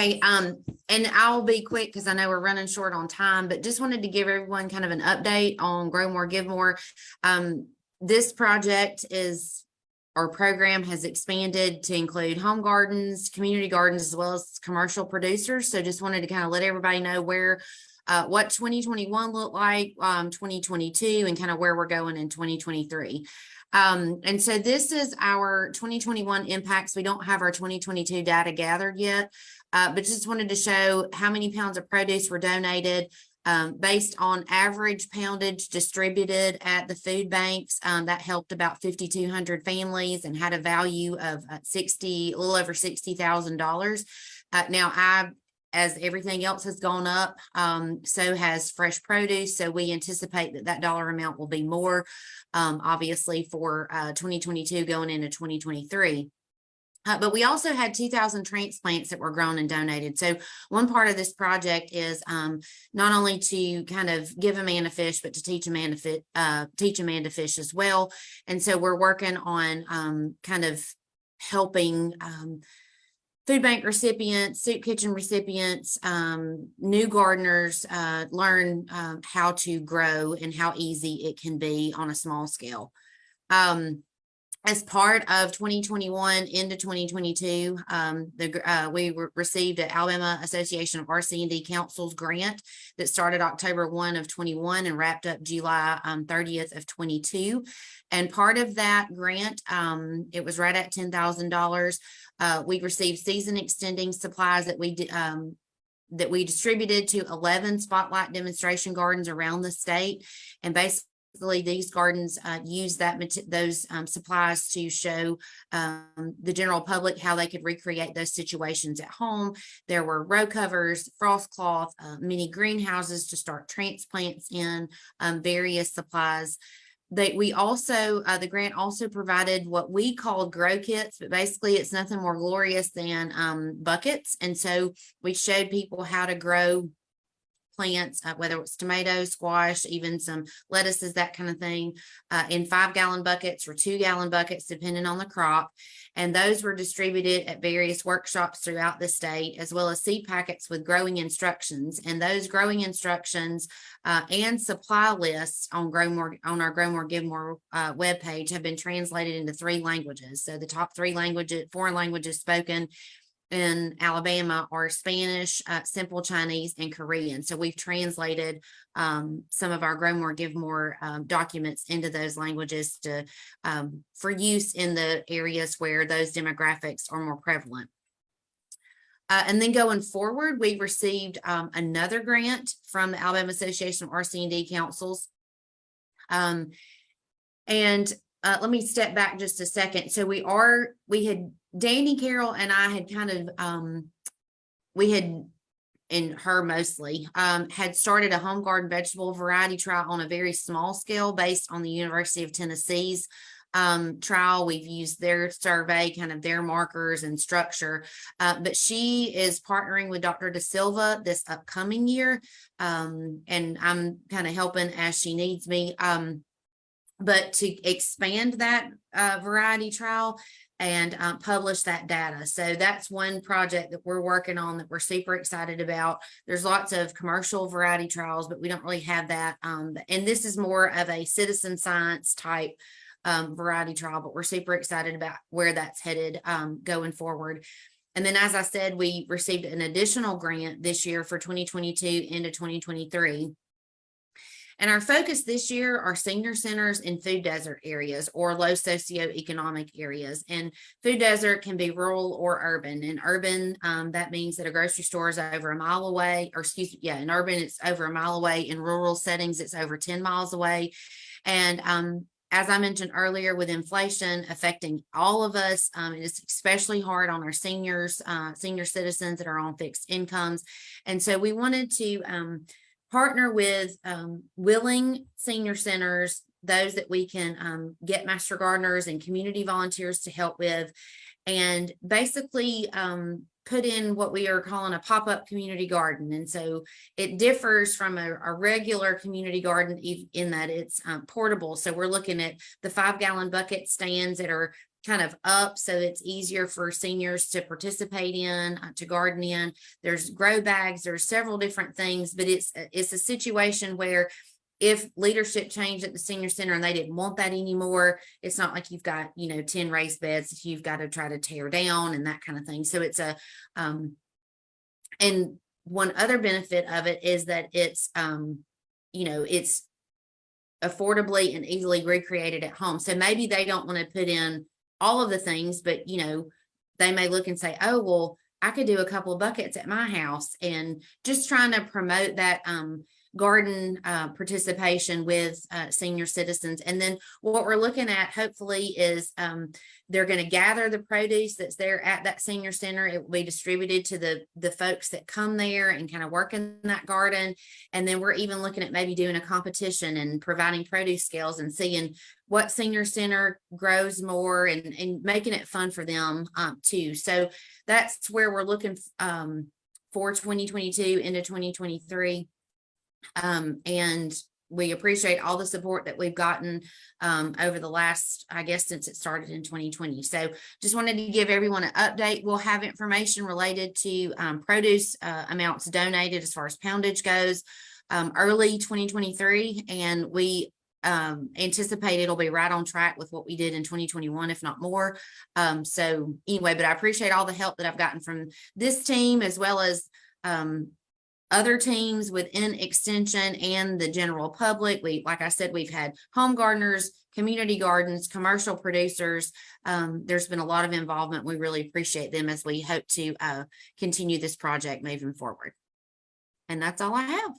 Okay, um, and I'll be quick because I know we're running short on time, but just wanted to give everyone kind of an update on Grow More, Give More. Um, this project is, our program has expanded to include home gardens, community gardens, as well as commercial producers. So just wanted to kind of let everybody know where, uh, what twenty twenty-one looked like, um, twenty twenty-two, and kind of where we're going in twenty twenty-three. Um, and so this is our twenty twenty-one impacts. We don't have our twenty twenty-two data gathered yet. Uh, but just wanted to show how many pounds of produce were donated um, based on average poundage distributed at the food banks. Um, that helped about fifty-two hundred families and had a value of uh, sixty, a little over sixty thousand dollars. Uh, now I, as everything else has gone up, um, so has fresh produce. So we anticipate that that dollar amount will be more, um, obviously for, uh, twenty twenty-two going into twenty twenty-three. Uh, but we also had two thousand transplants that were grown and donated. So one part of this project is um, not only to kind of give a man a fish, but to teach a man to fit, uh, teach a man to fish as well. And so we're working on um, kind of helping um, food bank recipients, soup kitchen recipients, um, new gardeners uh, learn um, how to grow and how easy it can be on a small scale. Um, as part of 2021 into 2022, um, the, uh, we re- received an Alabama Association of RC&D Councils grant that started October 1 of 21 and wrapped up July um, 30th of 22. And part of that grant, um, it was right at $10,000. Uh, we received season extending supplies that we um, that we distributed to 11 spotlight demonstration gardens around the state. And basically these gardens uh, use that, those um, supplies to show um, the general public how they could recreate those situations at home. There were row covers, frost cloth, uh, mini greenhouses to start transplants in, um, various supplies. They, we also, uh, the grant also provided what we called grow kits, but basically it's nothing more glorious than um, buckets. And so we showed people how to grow plants, uh, whether it's tomatoes, squash, even some lettuces, that kind of thing, uh, in five gallon buckets or two gallon buckets, depending on the crop. And those were distributed at various workshops throughout the state, as well as seed packets with growing instructions. And those growing instructions uh, and supply lists on Grow More, on our Grow More, Give More uh, webpage have been translated into three languages. So the top three languages, foreign languages spoken in Alabama are Spanish, uh, Simple Chinese, and Korean. So we've translated um, some of our Grow More, Give More um, documents into those languages to um, for use in the areas where those demographics are more prevalent. Uh, and then going forward, we received um, another grant from the Alabama Association of RC&D Councils. Um, and uh, let me step back just a second. So we are, we had, Dani Carroll and I had kind of, um, we had, and her mostly, um, had started a home garden vegetable variety trial on a very small scale based on the University of Tennessee's um, trial. We've used their survey, kind of their markers and structure. Uh, but she is partnering with Dr. De Silva this upcoming year. Um, and I'm kind of helping as she needs me. Um, but to expand that uh, variety trial and um, publish that data. So that's one project that we're working on that we're super excited about. There's lots of commercial variety trials, but we don't really have that. Um, and this is more of a citizen science type um, variety trial, but we're super excited about where that's headed um, going forward. And then, as I said, we received an additional grant this year for 2022 into 2023 and our focus this year are senior centers in food desert areas or low socioeconomic areas. And food desert can be rural or urban. In urban, um, that means that a grocery store is over a mile away, or excuse me, yeah, in urban, it's over a mile away. In rural settings, it's over 10 miles away. And um, as I mentioned earlier, with inflation affecting all of us, um, it is especially hard on our seniors, uh, senior citizens that are on fixed incomes. And so we wanted to um, partner with um, willing senior centers, those that we can um, get master gardeners and community volunteers to help with, and basically um, put in what we are calling a pop-up community garden. And so it differs from a, a regular community garden in that it's um, portable. So we're looking at the five gallon bucket stands that are kind of up so it's easier for seniors to participate in, uh, to garden in. There's grow bags, there's several different things, but it's, it's a situation where if leadership changed at the senior center and they didn't want that anymore, it's not like you've got, you know, ten raised beds that you've got to try to tear down and that kind of thing. So it's a, um, and one other benefit of it is that it's, um, you know, it's affordably and easily recreated at home. So maybe they don't want to put in all of the things, but you know, they may look and say, oh, well, I could do a couple of buckets at my house and just trying to promote that, um, garden, uh, participation with, uh, senior citizens. And then what we're looking at hopefully is, um, they're going to gather the produce that's there at that senior center. It will be distributed to the, the folks that come there and kind of work in that garden. And then we're even looking at maybe doing a competition and providing produce scales and seeing what senior center grows more and, and making it fun for them um, too. So that's where we're looking um, for 2022 into 2023. Um, and we appreciate all the support that we've gotten um, over the last, I guess, since it started in 2020. So just wanted to give everyone an update. We'll have information related to um, produce uh, amounts donated as far as poundage goes um, early 2023. And we um, anticipate it'll be right on track with what we did in 2021, if not more. Um, so anyway, but I appreciate all the help that I've gotten from this team as well as um, other teams within extension and the general public. We, like I said, we've had home gardeners, community gardens, commercial producers. Um, there's been a lot of involvement. We really appreciate them as we hope to uh, continue this project moving forward. And that's all I have.